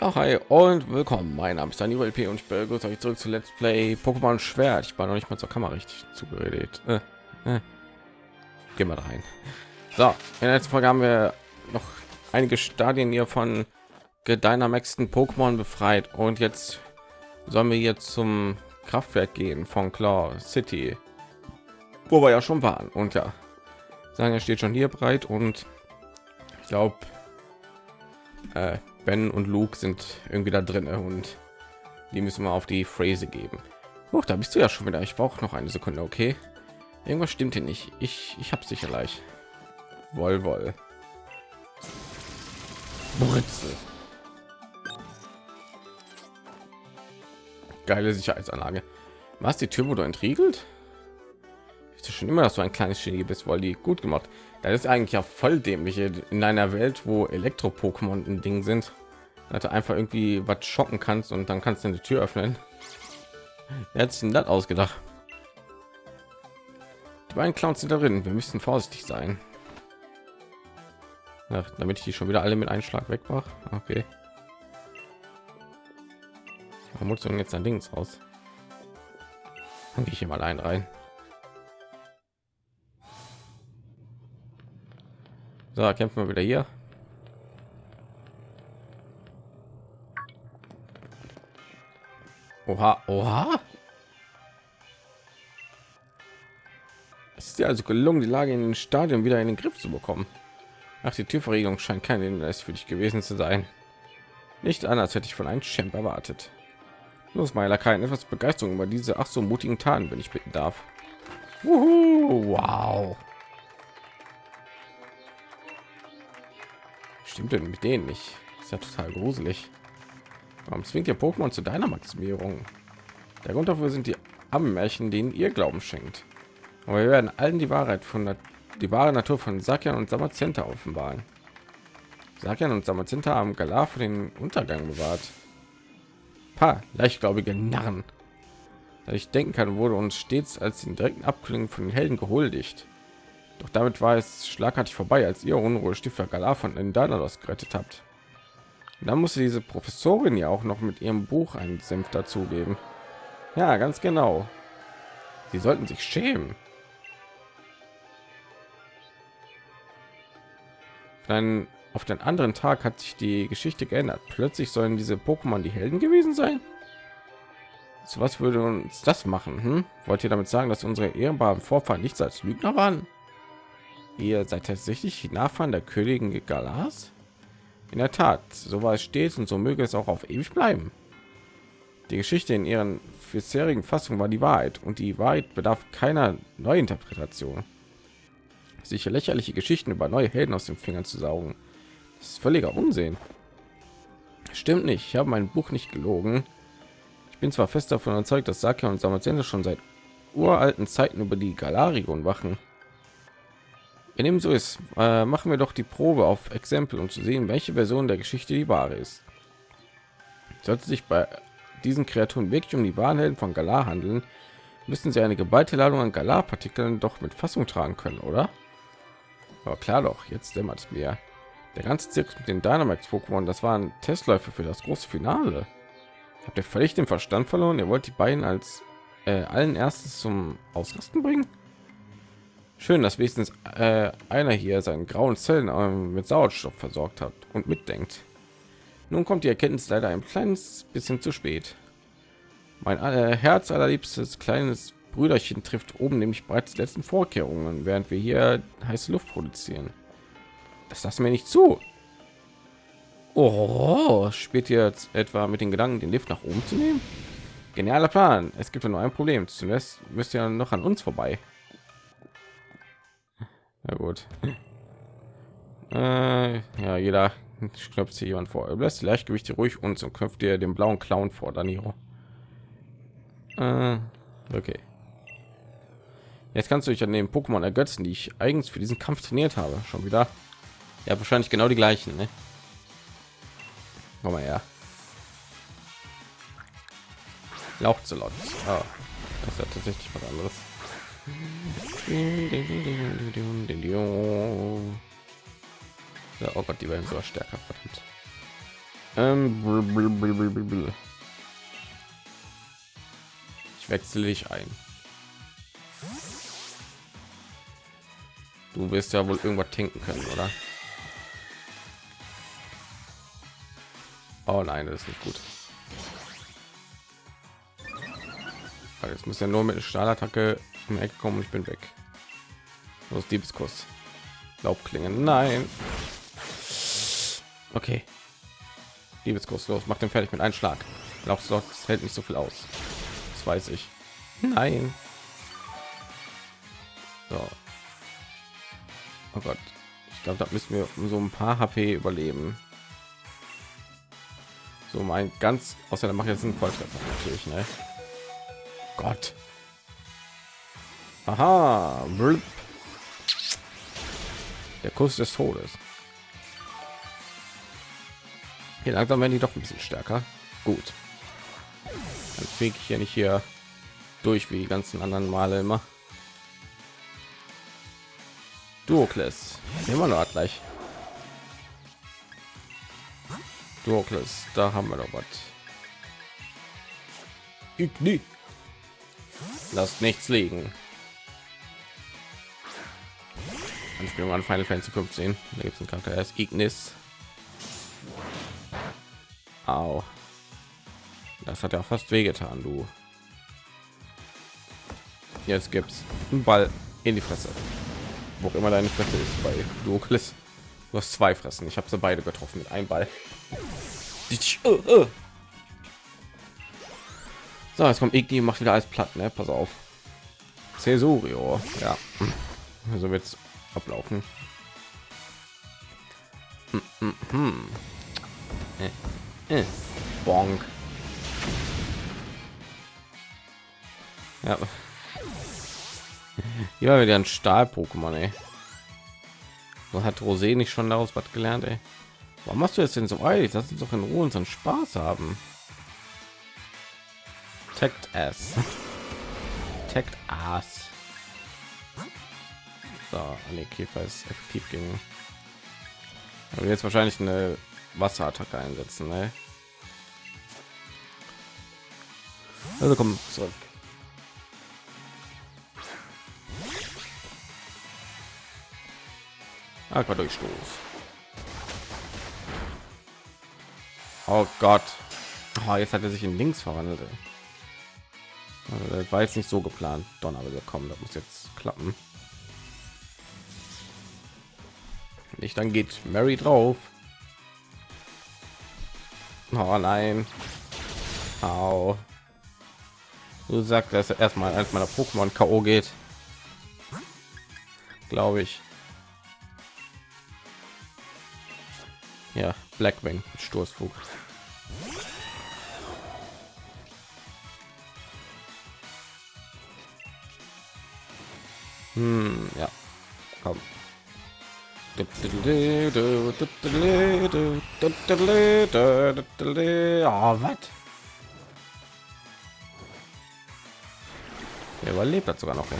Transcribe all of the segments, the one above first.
Ja, hi und willkommen. Mein Name ist Daniel LP und ich begrüße euch zurück zu Let's Play Pokémon Schwert. Ich war noch nicht mal zur Kamera richtig zugeredet. Äh, äh. Gehen wir rein. So, in der letzten Folge haben wir noch einige Stadien hier von gedynamaxten Pokémon befreit und jetzt sollen wir jetzt zum Kraftwerk gehen von Claw City, wo wir ja schon waren. Und ja, sagen, er steht schon hier breit und ich glaube, äh, Ben und Luke sind irgendwie da drin und die müssen wir auf die Phrase geben. Oh, da bist du ja schon wieder. Ich brauche noch eine Sekunde, okay? Irgendwas stimmt hier nicht. Ich, ich habe sicher gleich. Woll, woll. Britzel. Geile Sicherheitsanlage. Was die Tür wurde entriegelt? Ist schon immer, dass du ein kleines Genie bist, weil die gut gemacht. Das ist eigentlich ja voll dämliche in einer Welt, wo Elektro-Pokémon ein Ding sind. Dass du einfach irgendwie was schocken kannst und dann kannst du eine Tür öffnen. Wer hat sich denn das ausgedacht? Die beiden Clowns sind darin. Wir müssen vorsichtig sein. Ja, damit ich die schon wieder alle mit einem Schlag wegmache. Okay. Vermutung jetzt ein Dings raus. Dann gehe ich hier mal ein rein. So, kämpfen wir wieder hier. Oha, oha. Es ist ja also gelungen, die Lage in den Stadion wieder in den Griff zu bekommen. Ach, die Türverriegelung scheint kein Hinweis für dich gewesen zu sein. Nicht anders hätte ich von einem Champ erwartet. Los, Meiler, kein etwas Begeisterung über diese ach so mutigen Taten, wenn ich bitten darf. Uhu, wow. Stimmt denn mit denen nicht? Ist ja total gruselig. Warum zwingt ihr Pokémon zu deiner Maximierung? Der Grund dafür sind die Ammenmärchen, denen ihr Glauben schenkt. Aber wir werden allen die Wahrheit von der, die wahre Natur von Sakian und Samazenta offenbaren. Sakian und Samazenta haben Galar für den Untergang bewahrt. Pa, leichtgläubige Narren. Da ich denken kann, wurde uns stets als den direkten Abklingen von den Helden gehuldigt. Doch damit war es schlagartig vorbei, als ihr Unruhe Stifter Galar von den Danados gerettet habt. Und dann musste diese Professorin ja auch noch mit ihrem Buch einen Senf dazugeben. Ja, ganz genau. Sie sollten sich schämen. Dann auf den anderen Tag hat sich die Geschichte geändert. Plötzlich sollen diese Pokémon die Helden gewesen sein. So was würde uns das machen? Hm? Wollt ihr damit sagen, dass unsere ehrbaren Vorfahren nichts als Lügner waren? Ihr seid tatsächlich die Nachfahren der Königin Galas? In der Tat, so war es stets und so möge es auch auf ewig bleiben. Die Geschichte in ihren bisherigen Fassung war die Wahrheit und die Wahrheit bedarf keiner Neuinterpretation. Sicher lächerliche Geschichten über neue Helden aus den Fingern zu saugen, ist völliger Unsinn. Stimmt nicht, ich habe mein Buch nicht gelogen. Ich bin zwar fest davon überzeugt, dass Saka und Samazende schon seit uralten Zeiten über die Galarigon wachen. Wenn dem so ist, äh, machen wir doch die Probe auf Exempel, um zu sehen, welche Version der Geschichte die wahre ist. Sollte sich bei diesen Kreaturen wirklich um die Wahrheiten von Galar handeln, müssen sie eine geballte Ladung an Galar-Partikeln doch mit Fassung tragen können, oder? Aber klar doch, jetzt dämmert es mir. Der ganze Zirkus mit den Dynamax-Pokémon, das waren Testläufe für das große Finale. Habt ihr völlig den Verstand verloren? Ihr wollt die beiden als äh, allen erstes zum Ausrasten bringen? Schön, dass wenigstens äh, einer hier seinen grauen Zellen äh, mit Sauerstoff versorgt hat und mitdenkt. Nun kommt die Erkenntnis leider ein kleines bisschen zu spät. Mein äh, Herz allerliebstes kleines Brüderchen trifft oben nämlich bereits die letzten Vorkehrungen, während wir hier heiße Luft produzieren. Das lassen wir nicht zu. Oh, spielt jetzt etwa mit den Gedanken, den Lift nach oben zu nehmen? Genialer Plan. Es gibt nur ein Problem. Zuerst müsst ihr noch an uns vorbei. Na gut. Äh, ja, jeder knöpft sich jemand vor. Lässt Leichtgewicht ruhig und so knöpft ihr den blauen Clown vor, Daniro. Äh, okay. Jetzt kannst du dich an den Pokémon ergötzen, die ich eigens für diesen Kampf trainiert habe. Schon wieder. Ja, wahrscheinlich genau die gleichen. Ne? Komm mal her. Lauchzelot. Ah, das ist ja tatsächlich was anderes. Ja, oh Gott, die werden sogar stärker. Verdammt. Ähm, ich wechsle dich ein. Du wirst ja wohl irgendwas tinken können, oder? Oh nein, das ist nicht gut. Aber Jetzt muss er nur mit Stahlattacke die Ecke kommen ich bin weg. Los, Diebeskuss. Laubklingen. Nein. Okay. Liebeskuss los, mach den fertig mit einem Schlag. Das hält nicht so viel aus? Das weiß ich. Nein. So. Oh Gott. Ich glaube, da müssen wir um so ein paar HP überleben. So mein ganz außer der macht jetzt einen Volltreffer natürlich, ne? Gott. Aha. Blub. Der Kuss des Todes. Hier langsam werden die doch ein bisschen stärker. Gut. Dann fliege ich hier nicht hier durch wie die ganzen anderen Male immer. Duokles. Immer noch gleich. Duokles, da haben wir doch was. Igni. Lasst nichts liegen. Anspielung an Final Fantasy 15. Da gibt es einen Charakter, ist Ignis. Au. Das hat ja fast wehgetan, du. Jetzt gibt's einen Ball in die Fresse. Wo auch immer deine Fresse ist bei Duokles. Du hast zwei Fressen. Ich habe sie beide getroffen mit einem Ball. So, jetzt kommt Igni macht wieder alles platt, ne? Pass auf. Cesurio, ja. So wird's ablaufen. Hm, hm, hm. Äh, äh. Bonk. Ja. Ja, wieder ein Stahl-Pokémon, ey. So hat Rosé nicht schon daraus was gelernt, ey. Warum machst du jetzt denn so eilig? Lass uns doch in Ruhe unseren Spaß haben. Takt Ass. Takt Ass. So, nee, Käfer ist effektiv gegen. Aber jetzt wahrscheinlich eine Wasserattacke einsetzen, ne? Also komm zurück. Aquadurchstoß. Oh Gott. Oh, jetzt hat er sich in links verwandelt. Also, das war jetzt nicht so geplant. Donner kommen, das muss jetzt klappen. Nicht, dann geht Mary drauf. Oh nein. Au. Du sagst, dass erstmal als meiner Pokémon KO geht. Glaube ich. Ja, Blackwing, Sturzflug. Hm, ja. Komm. Oh, was? Er überlebt hat sogar noch. Ey.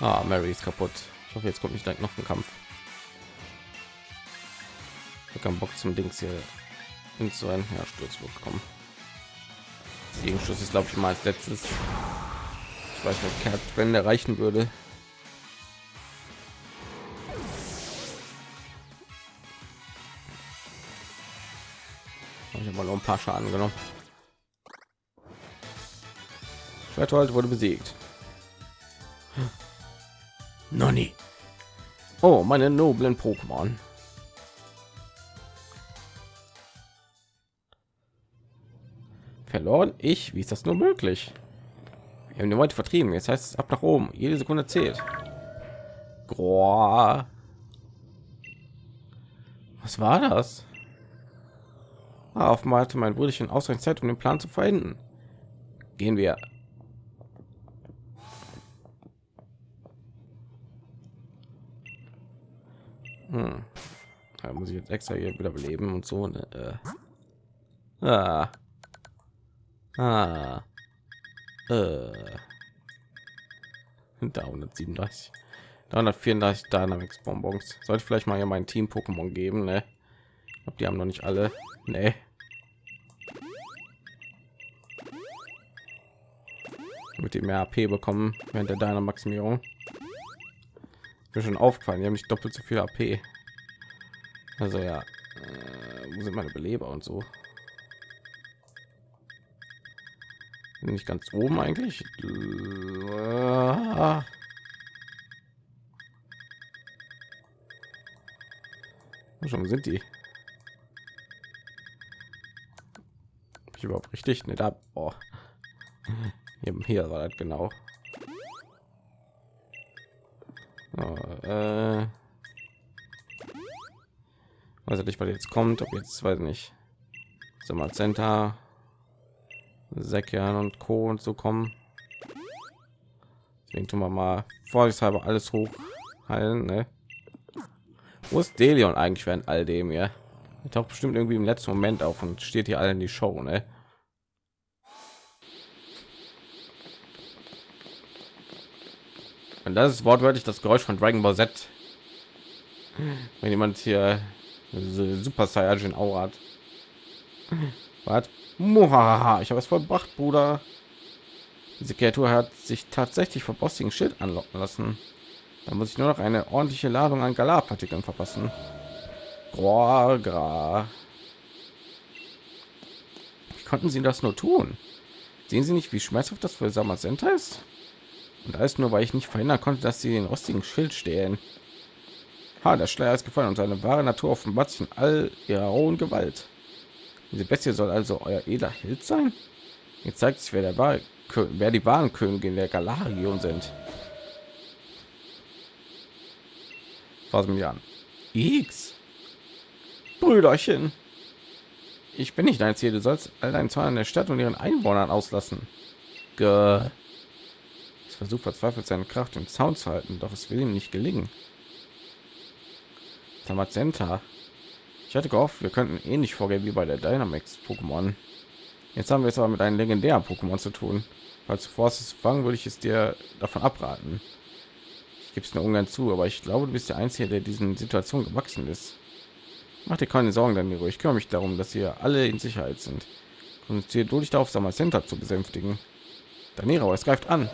Ah, Mary ist kaputt. Ich hoffe, jetzt kommt nicht direkt noch ein Kampf. Ich habe keinen Bock zum Dings hier ein ja, Sturzflug kommen. Gegenschuss ist glaube ich mal als letztes. Ich weiß nicht, wenn der reichen würde. Ich habe mal noch ein paar Schaden genommen. Schwertwald wurde besiegt. Noni. Oh, meine noblen Pokémon. Verloren? Ich? Wie ist das nur möglich? Wir haben die Leute vertrieben. Jetzt heißt es ab nach oben. Jede Sekunde zählt. Groa. Was war das? Ah, offenbar hatte mein Brüderchen ausreichend Zeit, um den Plan zu verenden. Gehen wir. Hm. Da muss ich jetzt extra hier wieder beleben und so. Ne? Äh. Ah. Ah. Äh. Da 137. 334 Dynamics Bonbons. Sollte vielleicht mal hier mein Team Pokémon geben, ne? Ich die haben noch nicht alle. Ne. Mit dem mehr AP bekommen während der Dynamaximierung. Mir schon aufgefallen, die haben nicht doppelt so viel AP. Also ja, äh, wo sind meine Beleber und so? Bin ich ganz oben eigentlich? Schon sind die ich überhaupt richtig nicht ab oh. hier war das genau oh, äh. weiß nicht was jetzt kommt ob jetzt weiß nicht so mal center Säckern und Co und so kommen deswegen tun wir mal vorsichtshalber alles hoch heilen ne? Wo ist Delion eigentlich während all dem hier? Er taucht bestimmt irgendwie im letzten Moment auf und steht hier allen die Show, ne? Und das ist wortwörtlich das Geräusch von Dragon Ball Z. Wenn jemand hier Super Saiyajin Aura hat. Was? Ich habe es vollbracht, Bruder. Diese Kreatur hat sich tatsächlich vom bossigen Schild anlocken lassen. Da muss ich nur noch eine ordentliche Ladung an Galarpartikeln verpassen. Wie konnten sie das nur tun? Sehen Sie nicht, wie schmerzhaft das für Samazenta ist? Und alles nur, weil ich nicht verhindern konnte, dass sie den rostigen Schild stehlen. Ha, der Schleier ist gefallen und seine wahre Natur offenbart sich in all ihrer rohen Gewalt. Diese Bestie soll also euer edler Held sein? Jetzt zeigt sich, wer der war, wer die wahren Königin der Galarion sind. was mir an x brüderchen ich bin nicht dein ziel du sollst all deinen Zahlen der stadt und ihren einwohnern auslassen Gah. es versucht verzweifelt seine kraft im zaun zu halten doch es will ihm nicht gelingen Tamazenta. Ich hatte gehofft wir könnten ähnlich vorgehen wie bei der dynamics pokémon jetzt haben wir es aber mit einem legendären pokémon zu tun falls du vorhast es fangen würde ich es dir davon abraten gibt es nur ungern zu, aber ich glaube, du bist der Einzige, der diesen Situation gewachsen ist. Mach dir keine Sorgen, dann Ich kümmere mich darum, dass ihr alle in Sicherheit sind. Konzentriert du dich darauf, Center zu besänftigen. Danero, es greift an.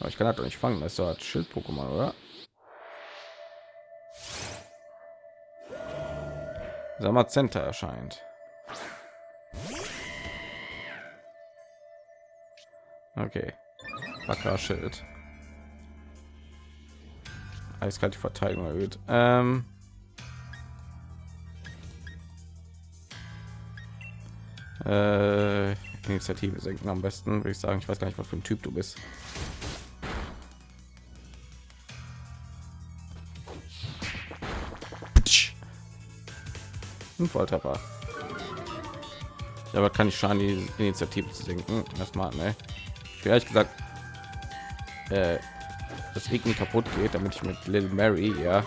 Aber ich kann halt doch nicht fangen, das ist doch Schild-Pokémon, oder? Center erscheint. Okay. Wacker Schild eiskalt die Verteidigung erhöht. Ähm äh, Initiative senken am besten, würde ich sagen. Ich weiß gar nicht, was für ein Typ du bist. Ein Volltreffer. Ja, aber kann ich schon die Initiative zu senken. Erstmal, ne? Ich ehrlich gesagt äh, das Regen kaputt geht, damit ich mit Little Mary ja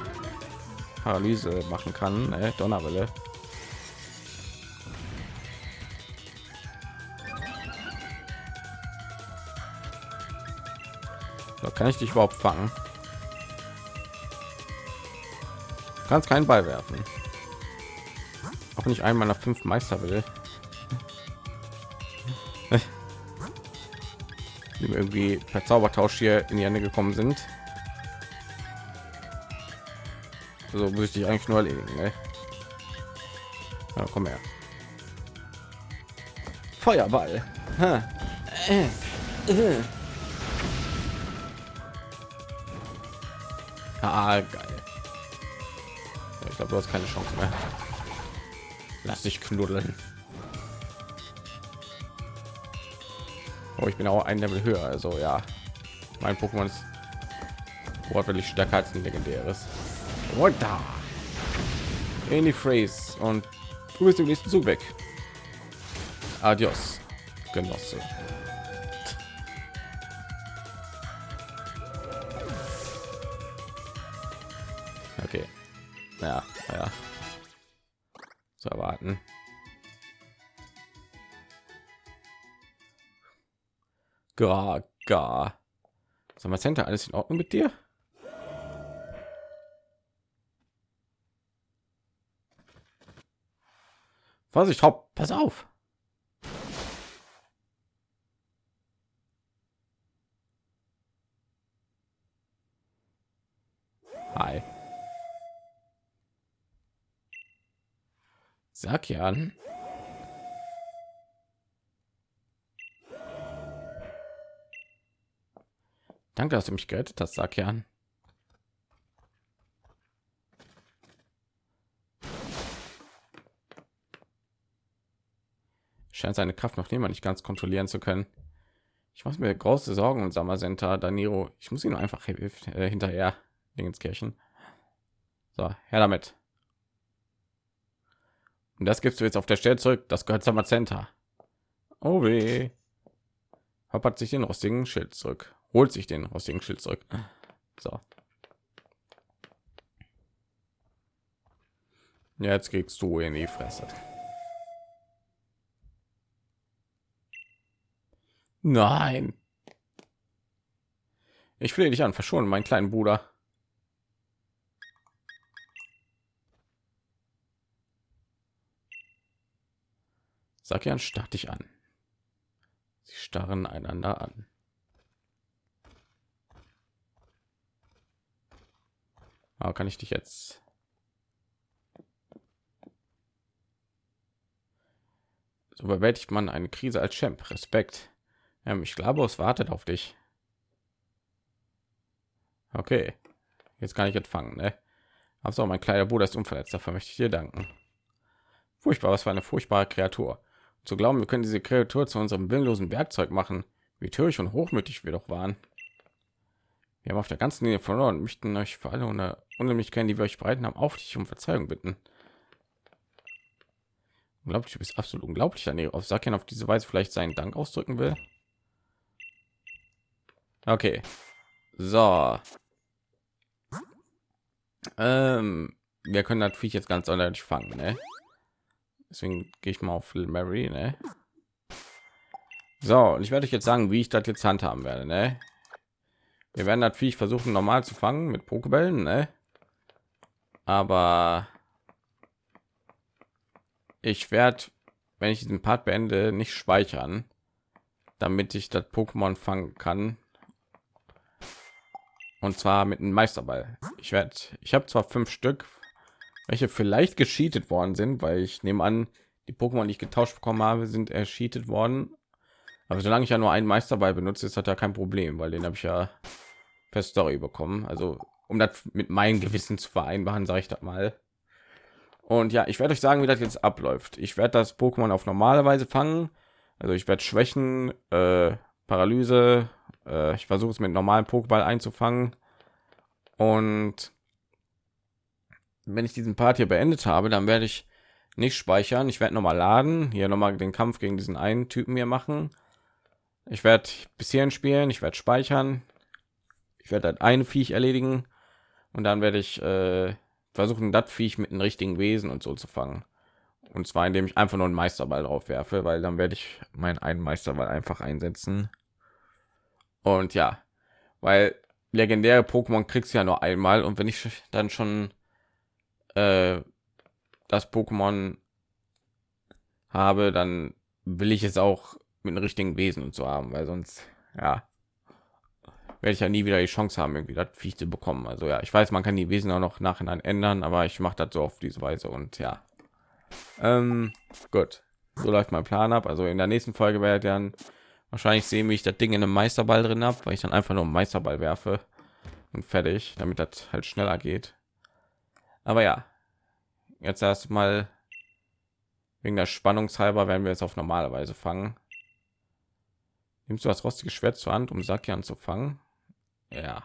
Paralyse machen kann. Ne? Donnerwelle. So, kann ich dich überhaupt fangen? kannst keinen Ball werfen. Auch nicht einmal nach fünf Meister will. die irgendwie per Zaubertausch hier in die Hände gekommen sind. So müsste ich eigentlich nur erledigen. Ne? Ja, komm her. Feuerball. Ah, geil. Ich glaube, du hast keine Chance mehr. Lass dich knuddeln. Oh, ich bin auch ein Level höher, also ja. Mein Pokémon ist wortwörtlich stärker als ein legendäres. Da. In die Phrase und du bist im nächsten Zug weg. Adios, Genosse. Okay. Ja, ja zu erwarten. Gar, gar. Sag mal, Center, alles in Ordnung mit dir? Vorsicht, hopp, pass auf. Sakian. Danke, dass du mich gerettet hast, Sakian. scheint seine Kraft noch immer nicht ganz kontrollieren zu können. Ich muss mir große Sorgen und Sammersenta Daniro. Ich muss ihn einfach äh, hinterher Dingenskirchen. So, her damit. Und das gibst du jetzt auf der Stelle zurück. Das gehört Samazenta. Oh weh. Hoppert sich den rostigen Schild zurück. Holt sich den rostigen Schild zurück. So. Jetzt kriegst du in die Fresse. Nein. Ich flehe dich an, verschonen, mein kleinen Bruder. Sag ja, starrt dich an. Sie starren einander an. Aber kann ich dich jetzt? So bewältigt man eine Krise als Champ. Respekt. Ähm, ich glaube, es wartet auf dich. Okay, jetzt kann ich empfangen. Ne? Also mein kleiner Bruder ist unverletzt. Dafür möchte ich dir danken. Furchtbar, was für eine furchtbare Kreatur. Zu glauben, wir können diese Kreatur zu unserem willenlosen Werkzeug machen, wie töricht und hochmütig wir doch waren. Wir haben auf der ganzen Linie verloren und möchten euch für alle Unannehmlichkeiten, die wir euch bereiten haben, auf dich um Verzeihung bitten. Unglaublich, du bist absolut unglaublich, Daniel. Auf Sakian auf diese Weise vielleicht seinen Dank ausdrücken will. Okay. So. Ähm, wir können natürlich jetzt ganz ordentlich fangen, ne? Deswegen gehe ich mal auf Little Mary, ne? So, und ich werde euch jetzt sagen, wie ich das jetzt handhaben werde, ne? Wir werden natürlich versuchen, normal zu fangen mit Pokebällen, ne? Aber ich werde, wenn ich diesen Part beende, nicht speichern, damit ich das Pokémon fangen kann und zwar mit einem Meisterball. Ich werde, ich habe zwar fünf Stück, welche vielleicht gescheatet worden sind, weil ich nehme an, die Pokémon, die ich getauscht bekommen habe, sind erscheatet worden. Aber solange ich ja nur einen Meisterball benutze, ist das ja kein Problem, weil den habe ich ja per Story bekommen. Also um das mit meinem Gewissen zu vereinbaren, sage ich das mal. Und ja, ich werde euch sagen, wie das jetzt abläuft. Ich werde das Pokémon auf normale Weise fangen. Also ich werde Schwächen, äh, Paralyse, äh, ich versuche es mit normalen Pokéball einzufangen. Und wenn ich diesen Part hier beendet habe, dann werde ich nicht speichern. Ich werde noch mal laden, hier noch mal den Kampf gegen diesen einen Typen hier machen. Ich werde bis hierhin spielen, ich werde speichern. Ich werde halt ein Viech erledigen und dann werde ich äh, versuchen, das Viech mit einem richtigen Wesen und so zu fangen. Und zwar indem ich einfach nur einen Meisterball drauf werfe, weil dann werde ich meinen einen Meisterball einfach einsetzen. Und ja, weil legendäre Pokémon kriegst du ja nur einmal und wenn ich dann schon äh, das Pokémon habe, dann will ich es auch mit einem richtigen Wesen und so haben, weil sonst ja werde ich ja nie wieder die Chance haben, irgendwie das Viech zu bekommen. Also ja, ich weiß, man kann die Wesen auch noch nachhinein ändern, aber ich mache das so auf diese Weise und ja. Ähm, gut, so läuft mein Plan ab. Also in der nächsten Folge werde ich dann Wahrscheinlich sehen, wie ich das Ding in einem Meisterball drin habe, weil ich dann einfach nur einen Meisterball werfe und fertig, damit das halt schneller geht. Aber ja, jetzt erstmal wegen der Spannungshalber werden wir jetzt auf normale Weise fangen. Nimmst du das rostige Schwert zur Hand, um Saki anzufangen? Ja.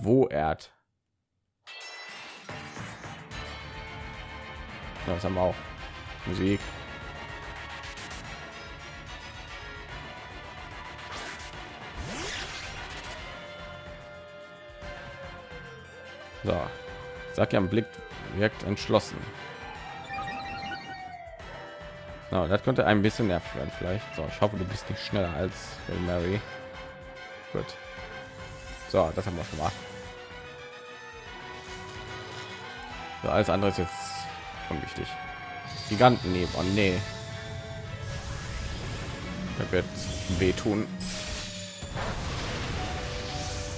Wo erd? Das haben wir auch. Musik. So, sag ja, Blick wirkt entschlossen. No, das könnte ein bisschen nervig werden vielleicht. So, ich hoffe, du bist nicht schneller als Mary. Gut. So, das haben wir schon mal. So, alles andere ist jetzt unwichtig. Giganten nehmen. Oh nee. Er wird wehtun.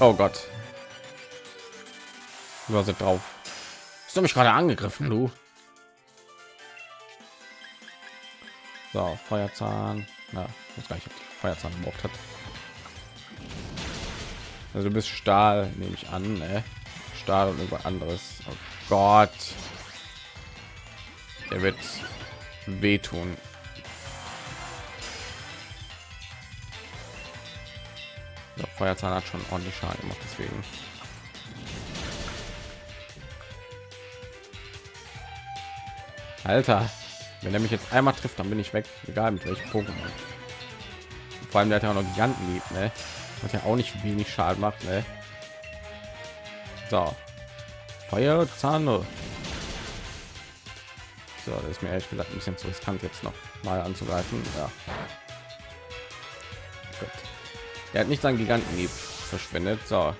Oh Gott. Du hast drauf. Hast du mich gerade angegriffen, du? So, Feuerzahn. Na, ich weiß gar Feuerzahn gebraucht hat. Also du bist Stahl, nehme ich an, ne? Stahl und über anderes. Oh Gott. Er wird wehtun. Der Feuerzahn hat schon ordentlich Schaden gemacht, deswegen. Alter, wenn er mich jetzt einmal trifft, dann bin ich weg, egal mit welchem Pokémon. Vor allem der hat ja auch noch Giganten lieb, ne? Was ja auch nicht wenig Schaden macht, ne? So. Feuerzahn. So, das ist mir ehrlich gesagt ein bisschen zu riskant jetzt noch mal anzugreifen. Ja. Gut. Er hat nicht seinen Giganten verschwendet. So.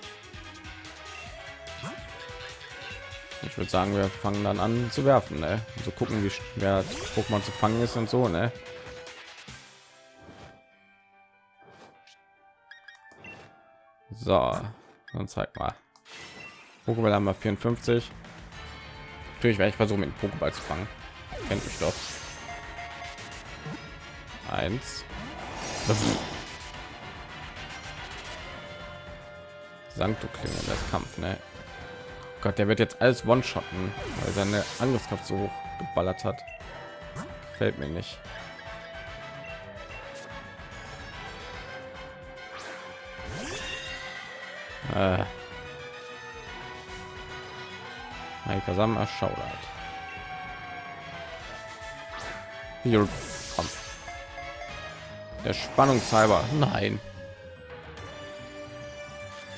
Ich würde sagen, wir fangen dann an zu werfen, ne? So gucken, wie schwer Pokémon zu fangen ist und so, ne? So, dann zeig mal. Pokéball haben wir 54. Natürlich werde ich versuchen, mit dem Pokéball zu fangen. Kennt mich doch. Eins. Sankto Klinge, das Kampf, ne? Gott, der wird jetzt alles One-Shotten, weil seine Angriffskraft so hoch geballert hat. Fällt mir nicht. Äh. Kasam erschaudert. Hier kommt. Der Spannungshalber. Nein.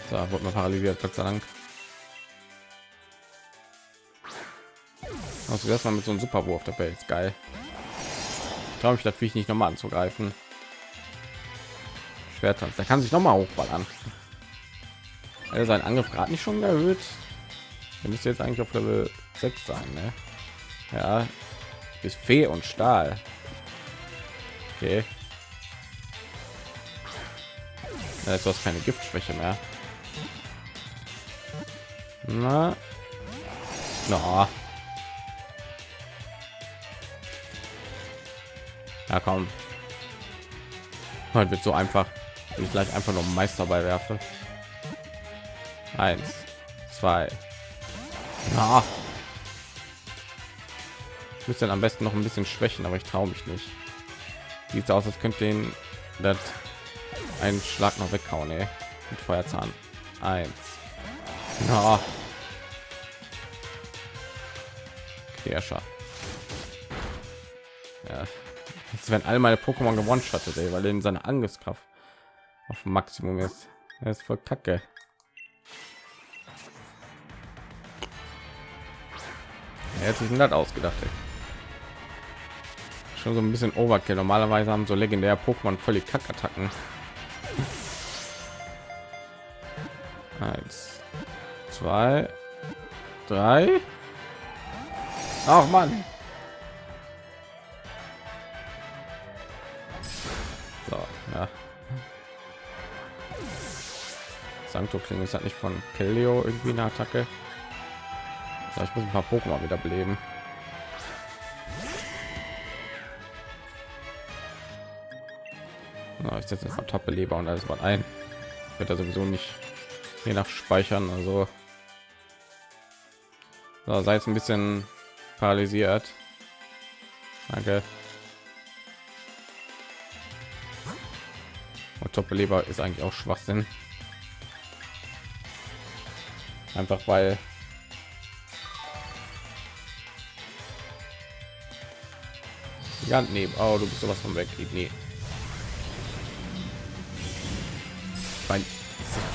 Da wurde man paralysiert, Gott sei Dank. Also erstmal mit so einem Superwurf der Welt geil. Glaube ich, natürlich nicht nochmal anzugreifen. Schwertanz, der kann sich noch mal hochballern. Also sein Angriff gerade nicht schon erhöht. Er müsste jetzt eigentlich auf Level 6 sein, ne? Ja, ist Fee und Stahl. Okay. Ja, jetzt hast keine Giftschwäche mehr. Na, no. Ja, komm. Heute wird so einfach, wenn ich gleich einfach nur Meister bei werfe. Eins, zwei. Ja. Ich müsste dann am besten noch ein bisschen schwächen, aber ich traue mich nicht. Sieht aus, als könnte den das einen Schlag noch weghauen, ey. mit Feuerzahn. Eins. Ja. Kirscher. Ja. Jetzt werden alle meine Pokémon gewonnen schattet, weil in seine Angriffskraft auf Maximum ist. Er ist voll kacke. Herzlichen Dank ausgedacht. Ey. Schon so ein bisschen Overkill. Normalerweise haben so legendär Pokémon völlig Kackattacken. Eins, zwei, drei. Ach man. Sancto klingt ist halt nicht von Kellio irgendwie eine Attacke. So, ich muss ein paar Pokémon wieder beleben. Na, ich setze jetzt top beleber und alles mal ein. Wird er sowieso nicht je nach speichern, also so, sei jetzt ein bisschen paralysiert. Danke. Und top beleber ist eigentlich auch Schwachsinn. Einfach weil Ja, nee. Oh, du bist sowas von weg. Nee. Mein,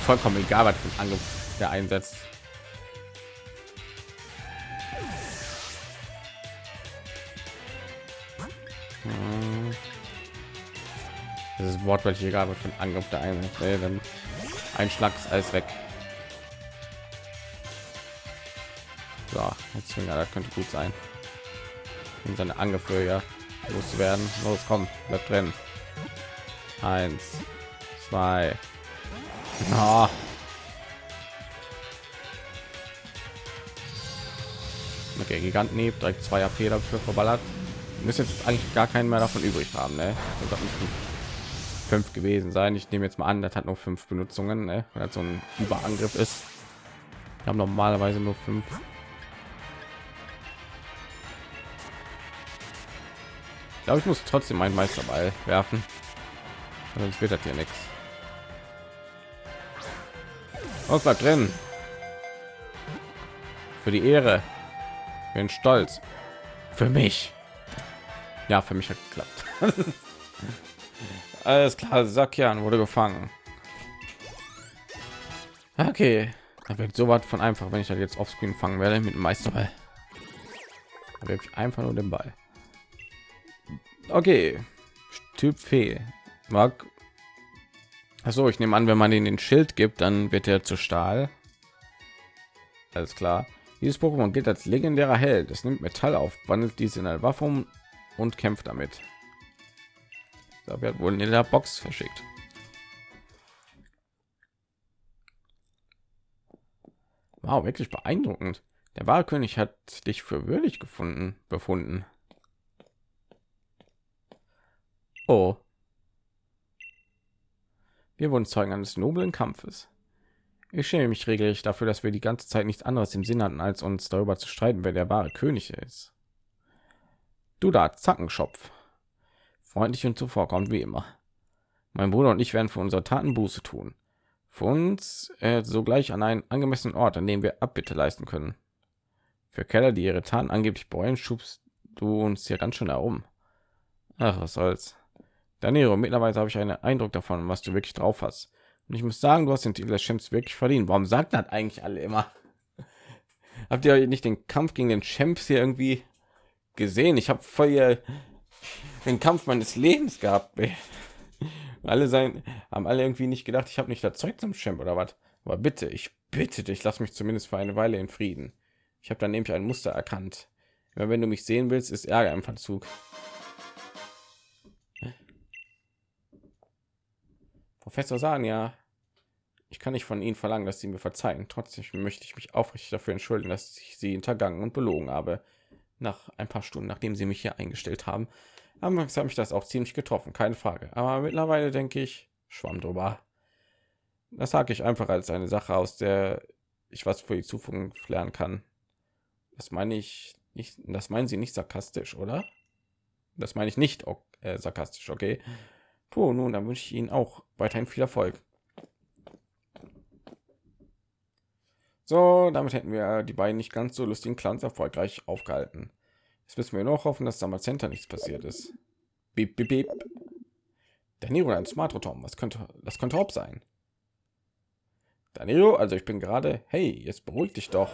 vollkommen egal, was für Angriff der einsetzt. Hm. Das ist wortwörtlich egal, was für ein Angriff der einsetzt. Dann ein Schlag ist alles weg. So, jetzt das könnte gut sein. um seine Angriffe ja loszuwerden. Los, komm, bleib drin. Eins, zwei. Oh. Okay, Giganten direkt zwei AP dafür verballert. Müsste jetzt eigentlich gar keinen mehr davon übrig haben, ne? fünf gewesen sein. Ich nehme jetzt mal an, das hat nur fünf Benutzungen, ne? weil das so ein Überangriff ist. Wir haben normalerweise nur fünf. Glaube, ich muss trotzdem meinen Meisterball werfen, sonst wird das hier nichts. Was bleibt drin? Für die Ehre. Bin stolz. Für mich. Ja, für mich hat geklappt. Alles klar, Sakian wurde gefangen. Okay, da wird so was von einfach, wenn ich das jetzt offscreen fangen werde mit dem Meisterball. Da ich einfach nur den Ball. Okay, Typ Fee. Mag. Also ich nehme an, wenn man den den Schild gibt, dann wird er zu Stahl. Alles klar. Dieses Pokémon gilt als legendärer Held. Es nimmt Metall auf, wandelt dies in eine Waffe um und kämpft damit. Da wird wohl in der Box verschickt. Wow, wirklich beeindruckend. Der wahre König hat dich für würdig gefunden, befunden. Oh. Wir wurden Zeugen eines noblen Kampfes. Ich schäme mich regelrecht dafür, dass wir die ganze Zeit nichts anderes im Sinn hatten, als uns darüber zu streiten, wer der wahre König ist. Du da, Zackenschopf freundlich und zuvorkommt wie immer. Mein Bruder und ich werden für unsere Taten Buße tun. Für uns äh, sogleich an einen angemessenen Ort, an dem wir Abbitte leisten können. Für Keller, die ihre Taten angeblich bereuen, schubst du uns hier ganz schön herum. Ach, was soll's. Danilo, mittlerweile habe ich einen Eindruck davon, was du wirklich drauf hast. Und ich muss sagen, du hast den Titel des Champs wirklich verdient. Warum sagt das eigentlich alle immer? Habt ihr nicht den Kampf gegen den Champs hier irgendwie gesehen? Ich habe voll hier den Kampf meines Lebens gehabt. alle sein, haben alle irgendwie nicht gedacht, ich habe nicht das Zeug zum Champ oder was. Aber bitte, ich bitte dich, lass mich zumindest für eine Weile in Frieden. Ich habe dann nämlich ein Muster erkannt. Wenn du mich sehen willst, ist Ärger im Verzug. Professor Sania, ich kann nicht von Ihnen verlangen, dass Sie mir verzeihen. Trotzdem möchte ich mich aufrichtig dafür entschuldigen, dass ich Sie hintergangen und belogen habe. Nach ein paar Stunden, nachdem Sie mich hier eingestellt haben, Anfangs habe ich das auch ziemlich getroffen, keine Frage. Aber mittlerweile denke ich, schwamm drüber. Das sage ich einfach als eine Sache, aus der ich was für die Zukunft lernen kann. Das meine ich nicht, das meinen Sie nicht sarkastisch, oder? Das meine ich nicht äh, sarkastisch, okay? Puh, nun, dann wünsche ich Ihnen auch weiterhin viel Erfolg. So, damit hätten wir die beiden nicht ganz so lustigen Clans erfolgreich aufgehalten. Jetzt müssen wir noch hoffen, dass damals Center nichts passiert ist. Beep, beep, beep. Danilo, ein Smartrotom. Was könnte das könnte Hop sein? Danilo, also ich bin gerade. Hey, jetzt beruhig dich doch.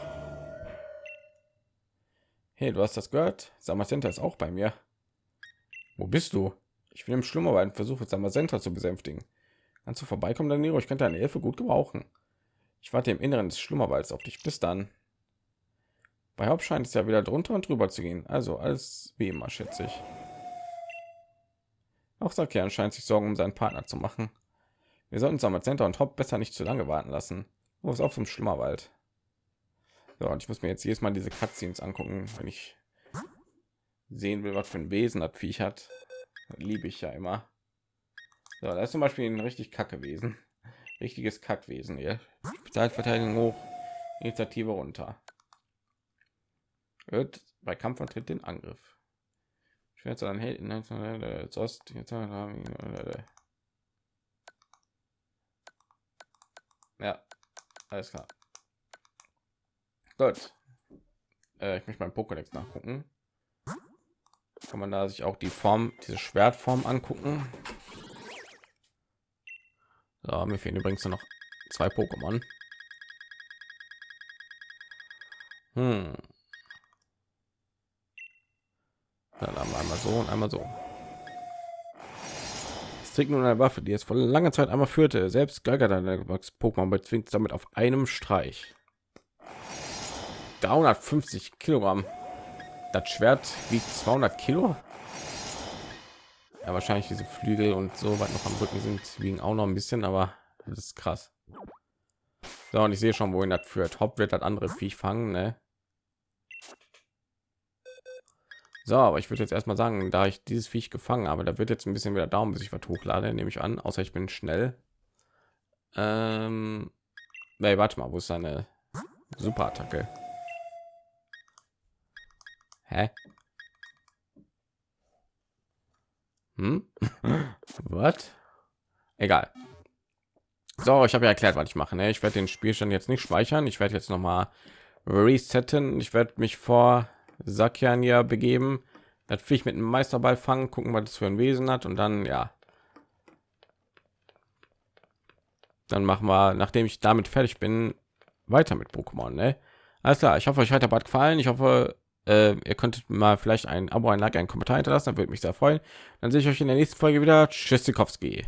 Hey, du hast das gehört? Samacenta ist auch bei mir. Wo bist du? Ich bin im Schlummerwald und versuche Samacenta zu besänftigen. Kannst du vorbeikommen, Danilo? Ich könnte deine Hilfe gut gebrauchen. Ich warte im Inneren des Schlummerwalds auf dich. Bis dann. Bei Haupt scheint es ja wieder drunter und drüber zu gehen. Also alles wie immer, schätze ich. Auch Sakian scheint sich Sorgen um seinen Partner zu machen. Wir sollten Center und Hop besser nicht zu lange warten lassen. Wo ist auf zum Schlimmerwald? So, und ich muss mir jetzt jedes Mal diese Cutscenes angucken, wenn ich sehen will, was für ein Wesen das Viech hat. Liebe ich ja immer. So, da ist zum Beispiel ein richtig kacke Wesen. Richtiges Kackwesen hier. Spezialverteidigung hoch, Initiative runter wird bei Kampfantritt den Angriff. Schwer zu dann Helden Ost Ja, alles klar. Gut. Äh, ich möchte mein Pokédex nachgucken. Kann man da sich auch die Form, diese Schwertform angucken? So, mir fehlen übrigens noch zwei Pokémon. Hm. Dann haben wir einmal so und einmal so. Es trägt nun eine Waffe, die es vor langer Zeit einmal führte. Selbst Pokémon bezwingt damit auf einem Streich. 350 Kilogramm. Das Schwert wiegt 200 Kilo. Ja, wahrscheinlich diese Flügel und so weit noch am Rücken sind, wiegen auch noch ein bisschen, aber das ist krass. So, und ich sehe schon, wohin das führt. Haupt wird das andere Viech fangen, ne? So, aber ich würde jetzt erstmal sagen, da ich dieses Viech gefangen habe, da wird jetzt ein bisschen wieder Daumen, bis ich was hochlade, nehme ich an, außer ich bin schnell. Ähm, nee, warte mal, wo ist seine super Attacke? Hä? Hm? Was? Egal. So, ich habe ja erklärt, was ich mache. Ne? Ich werde den Spielstand jetzt nicht speichern. Ich werde jetzt noch mal resetten. Ich werde mich vor Sakiania begeben, Viech mit einem Meisterball fangen, gucken, was das für ein Wesen hat und dann ja. Dann machen wir, nachdem ich damit fertig bin, weiter mit Pokémon. Ne? Alles klar. Ich hoffe, euch hat der Bad gefallen. Ich hoffe, äh, ihr könntet mal vielleicht ein Abo, ein Like, einen Kommentar hinterlassen, dann würde mich sehr freuen. Dann sehe ich euch in der nächsten Folge wieder. Tschüss, Zikowski.